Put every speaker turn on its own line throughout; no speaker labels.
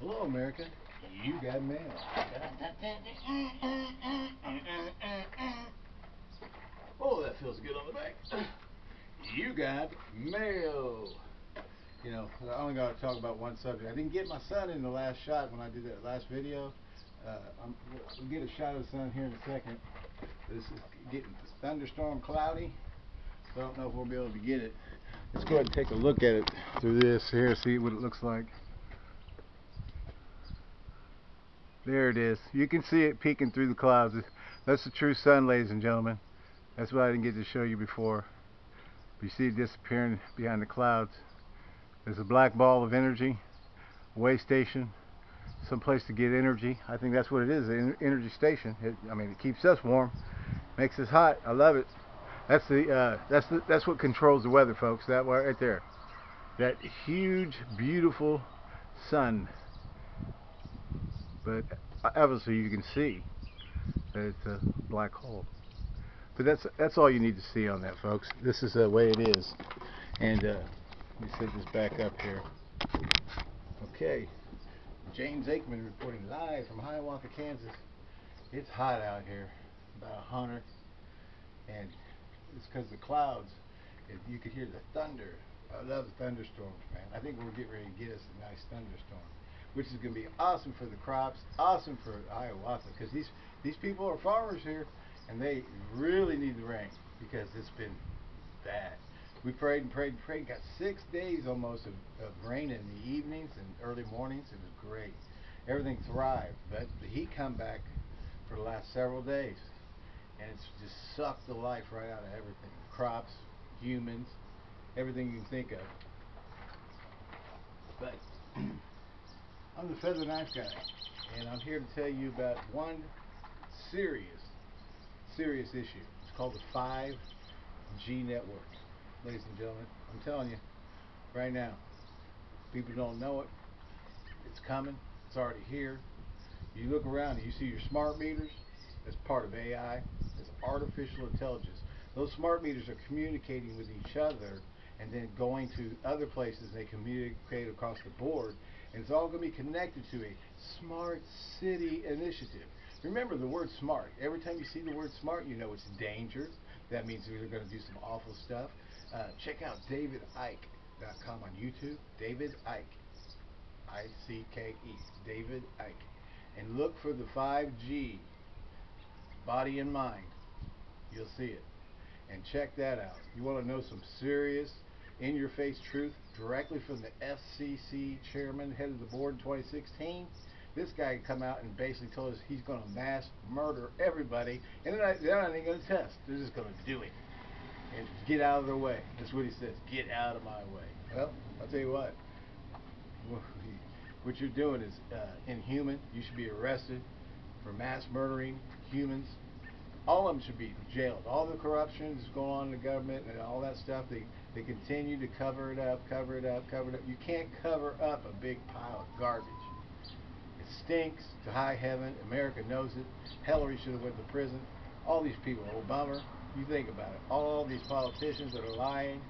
Hello, America. You got mail. Oh, that feels good on the back. You got mail. You know, I only got to talk about one subject. I didn't get my son in the last shot when I did that last video. Uh, I'm, we'll get a shot of the sun here in a second. This is getting thunderstorm cloudy, so I don't know if we'll be able to get it. Let's go ahead and take a look at it through this here, see what it looks like. There it is. You can see it peeking through the clouds. That's the true sun, ladies and gentlemen. That's what I didn't get to show you before. You see it disappearing behind the clouds. There's a black ball of energy, way station, some place to get energy. I think that's what it is, an energy station. It, I mean, it keeps us warm, makes us hot. I love it. That's the uh, that's the, that's what controls the weather, folks. That right there, that huge, beautiful sun. But obviously, you can see that it's a black hole. But that's that's all you need to see on that, folks. This is the way it is. And uh, let me set this back up here. Okay. James Aikman reporting live from Hiawatha, Kansas. It's hot out here, about a hundred, and it's because the clouds. If you could hear the thunder. I love thunderstorms, man. I think we'll get ready to get us a nice thunderstorm, which is going to be awesome for the crops, awesome for Hiawatha, because these these people are farmers here, and they really need the rain because it's been bad. We prayed and prayed and prayed. Got six days almost of, of rain in the evenings and early mornings. It was great. Everything thrived, but the heat come back for the last several days, and it's just sucked the life right out of everything. Crops, humans, everything you can think of. But I'm the feather knife guy, and I'm here to tell you about one serious, serious issue. It's called the 5G network ladies and gentlemen. I'm telling you, right now, people don't know it. It's coming. It's already here. You look around and you see your smart meters. That's part of AI. It's artificial intelligence. Those smart meters are communicating with each other and then going to other places. They communicate across the board. And it's all going to be connected to a smart city initiative. Remember the word smart. Every time you see the word smart, you know it's danger. That means they're going to do some awful stuff. Uh, check out davidicke.com on YouTube. David Icke. I-C-K-E. David Icke. And look for the 5G. Body and mind. You'll see it. And check that out. You want to know some serious, in-your-face truth directly from the FCC chairman, head of the board in 2016? This guy come out and basically told us he's going to mass murder everybody, and they're not, they're not even going to test. They're just going to do it and get out of their way. That's what he says. Get out of my way. Well, I'll tell you what. What you're doing is uh, inhuman. You should be arrested for mass murdering humans. All of them should be jailed. All the corruption that's going on in the government and all that stuff, they, they continue to cover it up, cover it up, cover it up. You can't cover up a big pile of garbage. It stinks to high heaven. America knows it. Hillary should have went to prison. All these people, Obama, you think about it. All these politicians that are lying,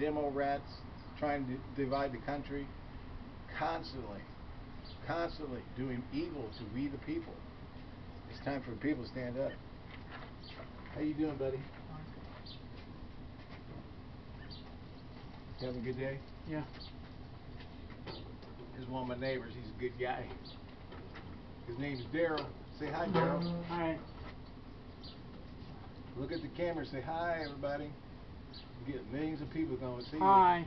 demo rats, trying to divide the country, constantly, constantly doing evil to we the people. It's time for people to stand up. How you doing, buddy? You having a good day?
Yeah.
Here's one of my neighbors. He's a good guy. His name's Daryl. Say hi, Daryl.
Hi.
Look at the camera. Say hi, everybody. You get millions of people going to see
Hi.
you.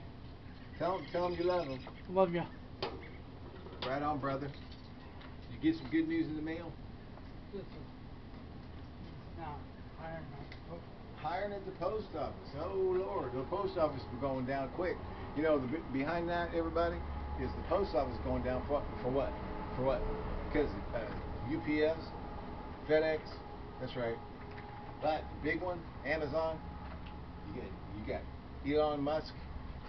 Tell them, tell them you love them.
Love you.
Right on, brother. Did you get some good news in the mail?
No, I don't know.
Hiring at the post office. Oh Lord, the post office is going down quick. You know, the, behind that, everybody, is the post office going down for for what? For what? Because uh, UPS, FedEx. That's right. But big one, Amazon. You got you got Elon Musk.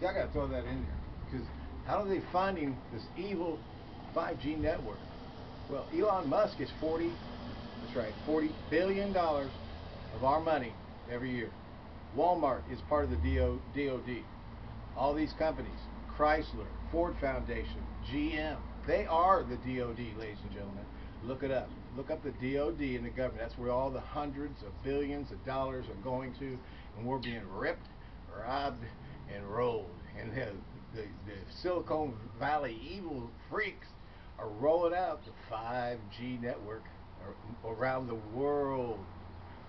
See, I got to throw that in there because how are they finding this evil 5G network? Well, Elon Musk is 40. That's right, 40 billion dollars of our money every year. Walmart is part of the DO, DOD. All these companies, Chrysler, Ford Foundation, GM, They are the DOD, ladies and gentlemen. Look it up. Look up the DOD in the government. That's where all the hundreds of billions of dollars are going to, and we're being ripped, robbed, and rolled. And the, the, the Silicon Valley evil freaks are rolling out the 5G network around the world.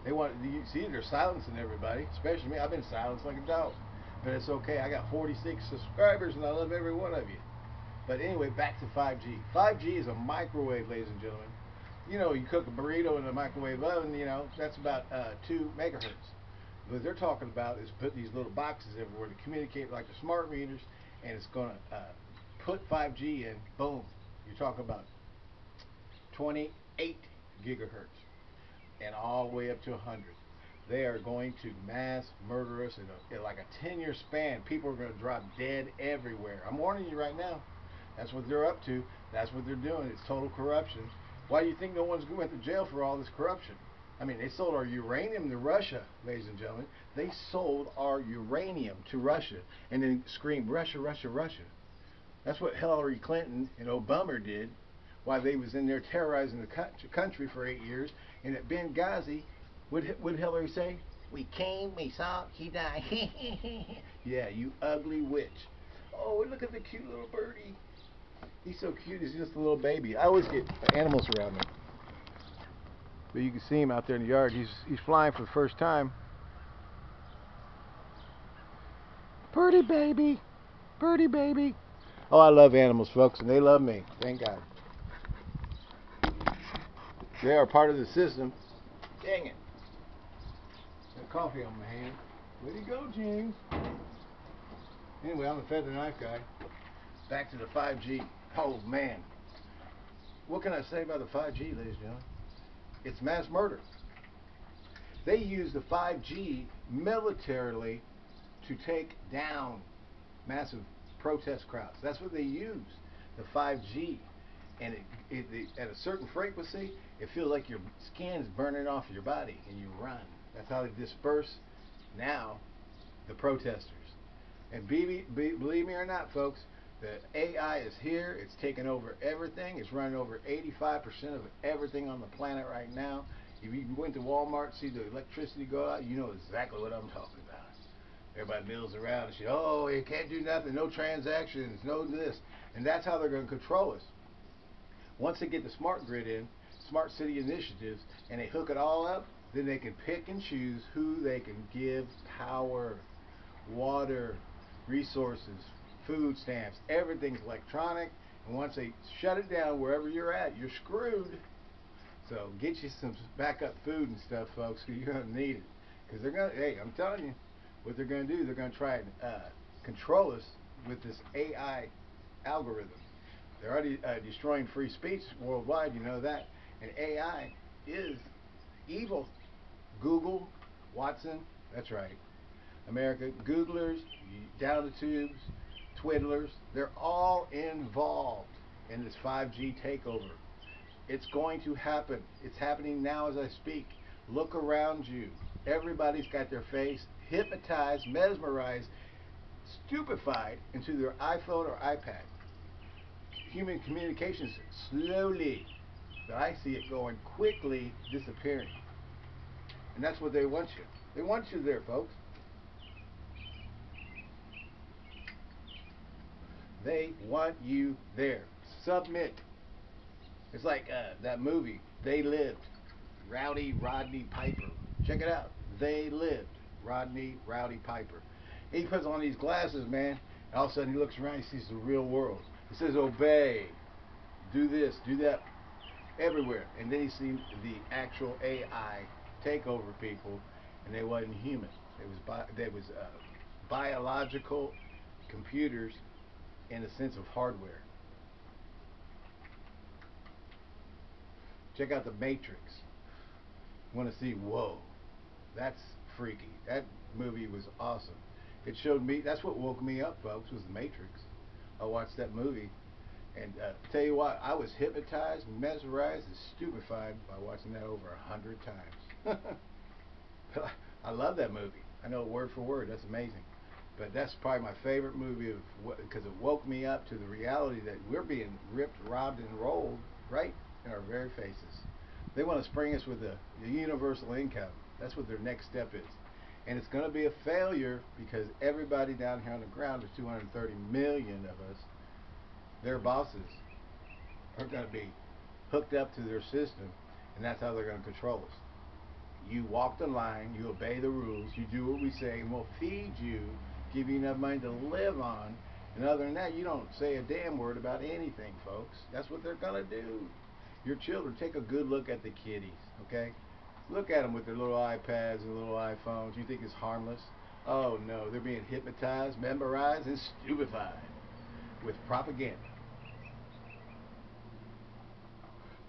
They want you see they're silencing everybody, especially me. I've been silenced like a dog, but it's okay. I got 46 subscribers and I love every one of you. But anyway, back to 5G. 5G is a microwave, ladies and gentlemen. You know, you cook a burrito in a microwave oven. You know, that's about uh, two megahertz. What they're talking about is putting these little boxes everywhere to communicate like the smart meters, and it's going to uh, put 5G in. Boom. You're talking about 28 gigahertz and all the way up to 100. They are going to mass murder us in, a, in like a 10 year span. People are going to drop dead everywhere. I'm warning you right now. That's what they're up to. That's what they're doing. It's total corruption. Why do you think no one's going to jail for all this corruption? I mean, they sold our uranium to Russia, ladies and gentlemen. They sold our uranium to Russia and then screamed, Russia, Russia, Russia. That's what Hillary Clinton and Obama did while they was in there terrorizing the country for eight years. And at Benghazi, what would Hillary say? We came, we saw, he died. yeah, you ugly witch. Oh, look at the cute little birdie. He's so cute. He's just a little baby. I always get animals around me. But you can see him out there in the yard. He's he's flying for the first time. Birdie baby. Birdie baby. Oh, I love animals, folks, and they love me. Thank God. They are part of the system. Dang it. Got coffee on my hand. Where'd he go, James? Anyway, I'm the feather knife guy. Back to the 5G. Oh, man. What can I say about the 5G, ladies and gentlemen? It's mass murder. They use the 5G militarily to take down massive protest crowds. That's what they use, the 5G. And it, it, it, at a certain frequency, it feels like your skin's burning off your body and you run. That's how they disperse now the protesters. And be, be, believe me or not, folks, the AI is here. It's taking over everything. It's running over 85% of everything on the planet right now. If you went to Walmart, see the electricity go out, you know exactly what I'm talking about. Everybody mills around and shit. Oh, you can't do nothing. No transactions. No this. And that's how they're going to control us. Once they get the smart grid in, smart city initiatives, and they hook it all up, then they can pick and choose who they can give power, water, resources, food stamps, everything's electronic. And once they shut it down wherever you're at, you're screwed. So get you some backup food and stuff, folks, because you're going to need it. Because they're going to, hey, I'm telling you, what they're going to do, they're going to try and uh, control us with this AI algorithm. They're already uh, destroying free speech worldwide, you know that. And AI is evil. Google, Watson, that's right. America, Googlers, down the tubes, twiddlers, they're all involved in this 5G takeover. It's going to happen. It's happening now as I speak. Look around you. Everybody's got their face hypnotized, mesmerized, stupefied into their iPhone or iPad. Human communications slowly, but I see it going quickly disappearing. And that's what they want you. They want you there, folks. They want you there. Submit. It's like uh, that movie, They Lived. Rowdy Rodney Piper. Check it out. They Lived. Rodney Rowdy Piper. He puts on these glasses, man. And all of a sudden he looks around, he sees the real world. He says, obey. Do this, do that. Everywhere. And then he sees the actual AI take over people, and they wasn't human. It was bi- there was uh, biological computers in a sense of hardware. Check out the Matrix. Want to see? Whoa, that's freaky. That movie was awesome. It showed me. That's what woke me up, folks. Was the Matrix. I watched that movie, and uh, tell you what, I was hypnotized, mesmerized, and stupefied by watching that over a hundred times. I love that movie. I know word for word. That's amazing. But that's probably my favorite movie of because it woke me up to the reality that we're being ripped, robbed, and rolled right in our very faces. They want to spring us with a, a universal income. That's what their next step is. And it's going to be a failure because everybody down here on the ground, there's 230 million of us, their bosses are going to be hooked up to their system, and that's how they're going to control us. You walk the line, you obey the rules, you do what we say, and we'll feed you, give you enough money to live on. And other than that, you don't say a damn word about anything, folks. That's what they're going to do. Your children, take a good look at the kiddies, okay? Look at them with their little iPads and little iPhones. You think it's harmless? Oh no, they're being hypnotized, memorized, and stupefied with propaganda.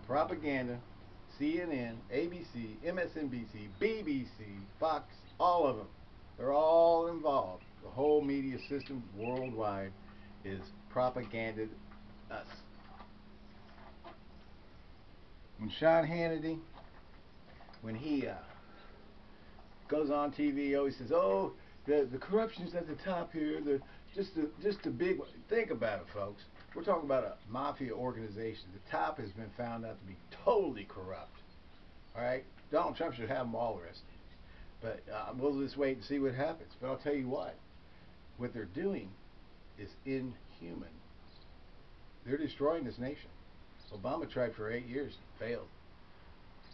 Propaganda, CNN, ABC, MSNBC, BBC, Fox, all of them. They're all involved. The whole media system worldwide is propaganded us. When Sean Hannity when he uh, goes on TV, he always says, "Oh, the the corruption's at the top here. The just the just the big one." Think about it, folks. We're talking about a mafia organization. The top has been found out to be totally corrupt. All right, Donald Trump should have them all arrested. But uh, we'll just wait and see what happens. But I'll tell you what, what they're doing is inhuman. They're destroying this nation. Obama tried for eight years, failed.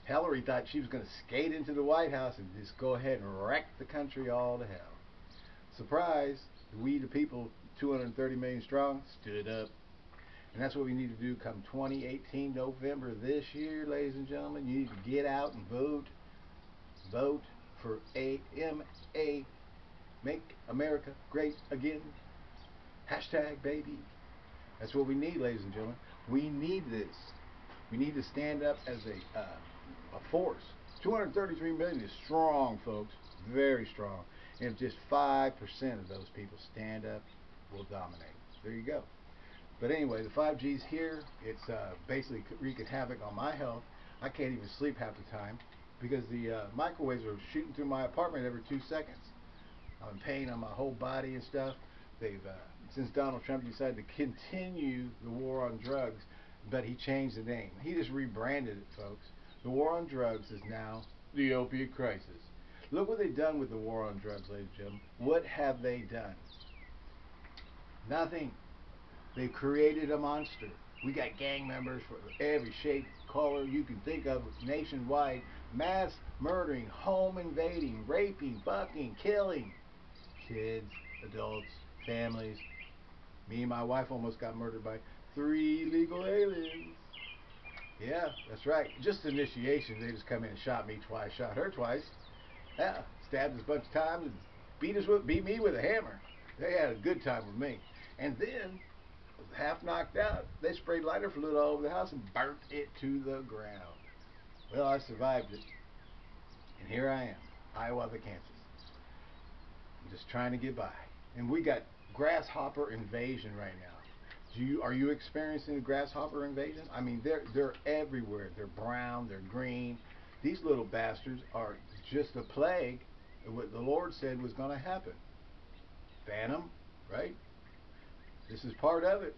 Hillary thought she was going to skate into the White House and just go ahead and wreck the country all to hell. Surprise, we the people, 230 million strong, stood up. And that's what we need to do come 2018 November this year, ladies and gentlemen. You need to get out and vote. Vote for AMA. Make America great again. Hashtag baby. That's what we need, ladies and gentlemen. We need this. We need to stand up as a uh, a force. 233 million is strong, folks. Very strong. And if just 5% of those people stand up, we'll dominate. There you go. But anyway, the 5G's here. It's uh, basically wreaking havoc on my health. I can't even sleep half the time because the uh, microwaves are shooting through my apartment every two seconds. I'm in pain on my whole body and stuff. They've, uh, since Donald Trump decided to continue the war on drugs, but he changed the name. He just rebranded it, folks. The war on drugs is now the opiate crisis. Look what they've done with the war on drugs, ladies and gentlemen. What have they done? Nothing. They've created a monster. We got gang members for every shape, color you can think of nationwide. Mass murdering, home invading, raping, bucking, killing. Kids, adults, families. Me and my wife almost got murdered by three illegal aliens. Yeah, that's right. Just initiation. They just come in and shot me twice, shot her twice. Yeah, stabbed us a bunch of times and beat us with, beat me with a hammer. They had a good time with me. And then, half knocked out, they sprayed lighter fluid all over the house and burnt it to the ground. Well, I survived it. And here I am, Hiawatha, Kansas. I'm just trying to get by. And we got grasshopper invasion right now. Do you are you experiencing the grasshopper invasion? I mean, they're they're everywhere. They're brown. They're green. These little bastards are just a plague what the Lord said was going to happen. Phantom, right? This is part of it.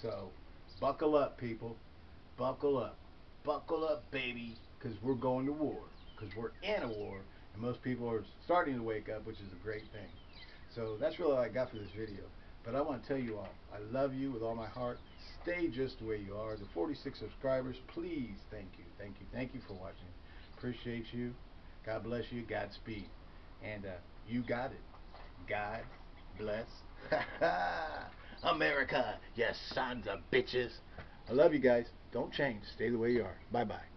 So, buckle up, people. Buckle up. Buckle up, baby, because we're going to war. Because we're in a war, and most people are starting to wake up, which is a great thing. So that's really all I got for this video. But I want to tell you all, I love you with all my heart. Stay just way you are. The 46 subscribers, please, thank you, thank you, thank you for watching. Appreciate you. God bless you. Godspeed. And uh, you got it. God bless. America, you sons of bitches. I love you guys. Don't change. Stay the way you are. Bye-bye.